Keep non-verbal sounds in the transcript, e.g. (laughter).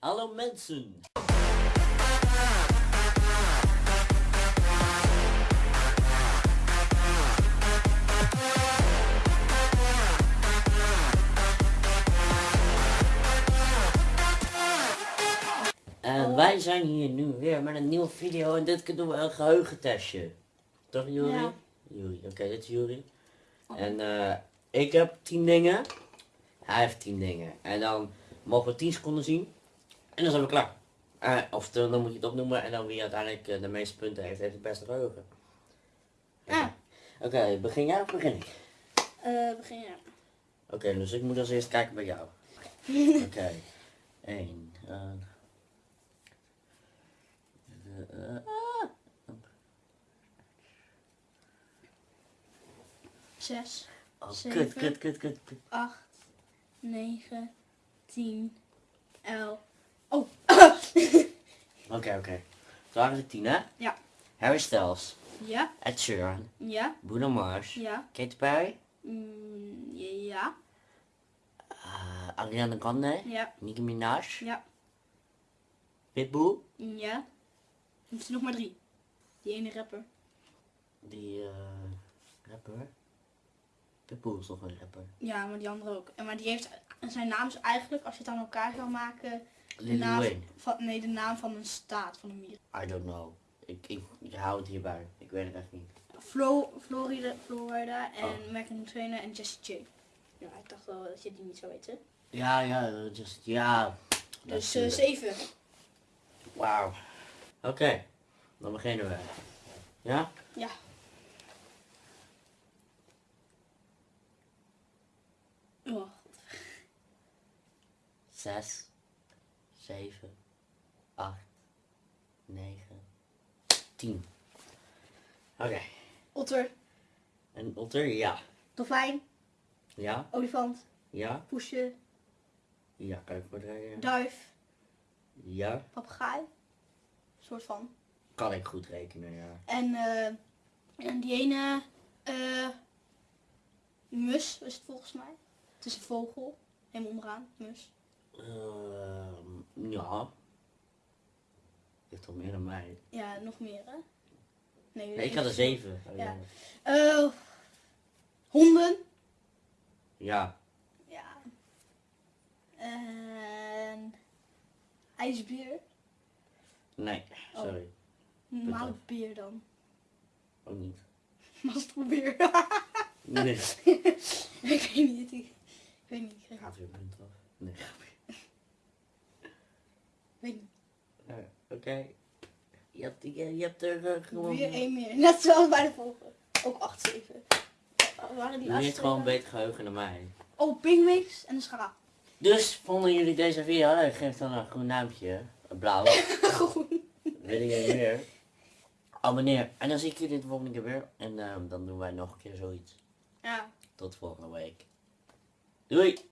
Hallo mensen! En wij zijn hier nu weer met een nieuwe video en dit keer doen we een geheugentestje. Toch Juri? Ja. Juri, oké, dit is Juri. En eh, ik heb 10 dingen, hij heeft 10 dingen. En dan mogen we 10 seconden zien en dan zijn we klaar. Eh, of dan dan moet je het opnoemen en dan wie uiteindelijk eh, de meeste punten heeft, heeft het beste geheugen. Ja. Oké, begin jij of begin ik? Eh, begin ja. Oké, dus ik moet als eerst kijken bij jou. (laughs) Oké. Eén. eh, eh, eh, Zes, oh, kut, Zeven. kut, kut, kut, kut. acht, negen, tien, elf. Oh, (coughs) Oké, oké. Toen waren er tien, hè? Ja. Harry Styles, ja, Ed Sheeran, ja, Bruno Mars, ja, Katy Perry, mm, ja, eh, Ariana Grande, ja, Nicki Minaj, ja, Pitbull, ja. Zijn nog maar drie. Die ene rapper. die eh rapper. Pitbull is toch een rapper. Ja, maar die andere ook. En maar die heeft, zijn naam is eigenlijk, als je het aan elkaar zou maken, Lil naam Wayne. van, nee, de naam van een staat van Amerika. I don't know. Ik, ik, ik hou het hierbij. Ik weet het echt niet. Flo, Florida, Florida en Oh. Megan Trainor en Jessie J. Ja, ik dacht wel dat je die niet zou weten. Ja, ja, just, ja. Dus eh, zeven. Wauw. Oké, dan beginnen we. Ja? Ja. Oh, Zes, zeven, acht, negen, tien. Oké. otter, En otter, ja. dolfijn, Ja, olifant, ja, poesje, ja, voor rekenen? duif, Ja, papegaai. soort van. kan ik goed rekenen, ja. En, eh, en die ene eh, mus is het volgens mij. Het is een vogel. Helemaal onderaan, mus. Ehm, ja. Je hebt al meer dan mij. Ja, nog meer hè? Nee, Nee, ik had er zeven. Oh, Ja. ja. Eh, honden. Ja. Ja. En ijsbeer. Nee, sorry. Normale beer dan. Ook niet. (laughs) Mastelbeer. Nee. (laughs) ik weet niet. Ik, ik weet niet. Ik Gaat weer punt af. Nee. Weet niet. Eh, Oké. Je hebt, je, je hebt er eh, gewoon... Weer één meer. Net zoals bij de volgende. Ook 8, 7. Waren die Je hebt gewoon een beter geheugen dan mij. Oh, pingwings en een schaap. Dus vonden jullie deze video leuk? Geef dan een groen duimpje. Een Blauw. (laughs) Groen. Wil je meer? Abonneer. En dan zie ik jullie de volgende keer weer. En ehm, dan doen wij nog een keer zoiets. Ja. Tot volgende week. Doei!